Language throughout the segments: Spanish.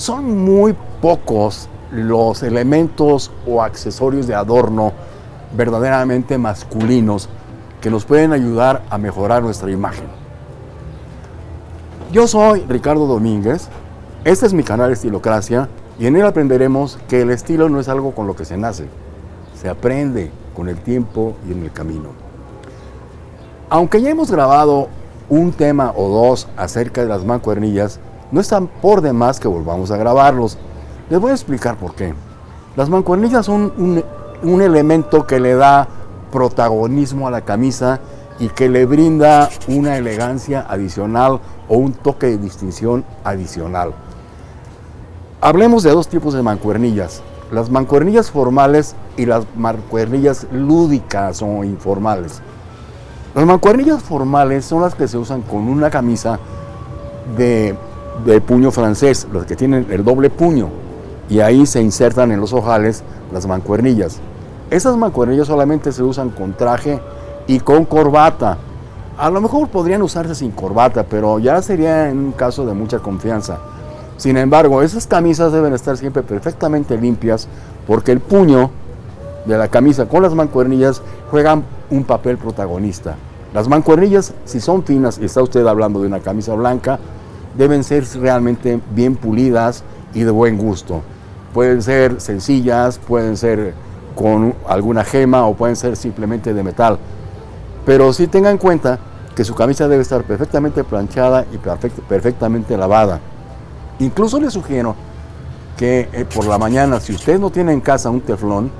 Son muy pocos los elementos o accesorios de adorno verdaderamente masculinos que nos pueden ayudar a mejorar nuestra imagen. Yo soy Ricardo Domínguez, este es mi canal Estilocracia y en él aprenderemos que el estilo no es algo con lo que se nace, se aprende con el tiempo y en el camino. Aunque ya hemos grabado un tema o dos acerca de las mancuernillas, no están por demás que volvamos a grabarlos. Les voy a explicar por qué. Las mancuernillas son un, un elemento que le da protagonismo a la camisa y que le brinda una elegancia adicional o un toque de distinción adicional. Hablemos de dos tipos de mancuernillas, las mancuernillas formales y las mancuernillas lúdicas o informales. Las mancuernillas formales son las que se usan con una camisa de, de puño francés, las que tienen el doble puño, y ahí se insertan en los ojales las mancuernillas. Esas mancuernillas solamente se usan con traje y con corbata. A lo mejor podrían usarse sin corbata, pero ya sería en un caso de mucha confianza. Sin embargo, esas camisas deben estar siempre perfectamente limpias porque el puño de la camisa con las mancuernillas juegan un papel protagonista. Las mancuernillas, si son finas y está usted hablando de una camisa blanca, deben ser realmente bien pulidas y de buen gusto. Pueden ser sencillas, pueden ser con alguna gema o pueden ser simplemente de metal. Pero sí tenga en cuenta que su camisa debe estar perfectamente planchada y perfectamente lavada. Incluso le sugiero que eh, por la mañana, si usted no tiene en casa un teflón,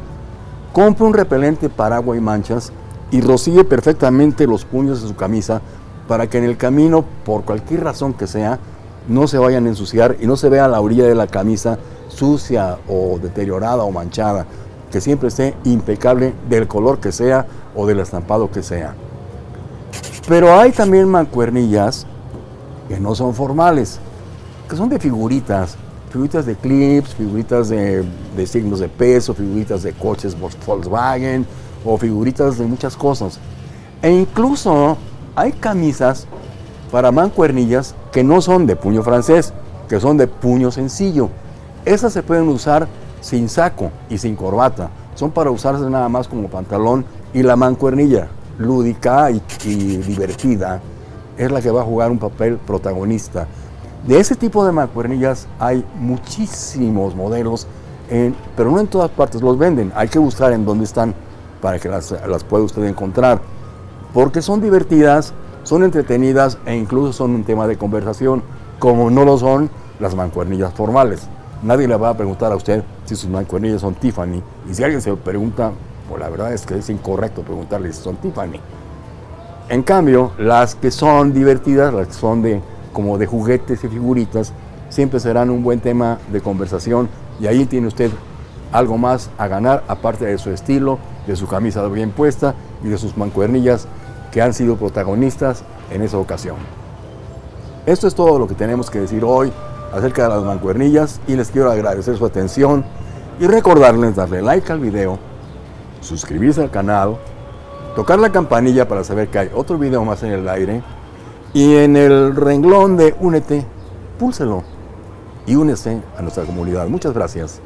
compre un repelente para agua y manchas y rocíe perfectamente los puños de su camisa para que en el camino, por cualquier razón que sea, no se vayan a ensuciar y no se vea la orilla de la camisa sucia o deteriorada o manchada que siempre esté impecable del color que sea o del estampado que sea. Pero hay también mancuernillas que no son formales, que son de figuritas, figuritas de clips, figuritas de, de signos de peso, figuritas de coches Volkswagen o figuritas de muchas cosas. E incluso hay camisas para mancuernillas que no son de puño francés, que son de puño sencillo. Esas se pueden usar sin saco y sin corbata. Son para usarse nada más como pantalón y la mancuernilla lúdica y, divertida es la que va a jugar un papel protagonista. De ese tipo de mancuernillas hay muchísimos modelos, pero no en todas partes los venden. Hay que buscar en dónde están para que las, pueda usted encontrar. Porque son divertidas, son entretenidas e incluso son un tema de conversación, como no lo son las mancuernillas formales. Nadie le va a preguntar a usted si sus mancuernillas son Tiffany. Y si alguien se pregunta, pues la verdad es que es incorrecto preguntarle si son Tiffany. En cambio, las que son divertidas, las que son de, como de juguetes y figuritas, siempre serán un buen tema de conversación y ahí tiene usted algo más a ganar, aparte de su estilo, de su camisa bien puesta y de sus mancuernillas que han sido protagonistas en esa ocasión. Esto es todo lo que tenemos que decir hoy acerca de las mancuernillas y les quiero agradecer su atención y recordarles darle like al video, suscribirse al canal, tocar la campanilla para saber que hay otro video más en el aire y en el renglón de Únete, púlselo y únese a nuestra comunidad. Muchas gracias.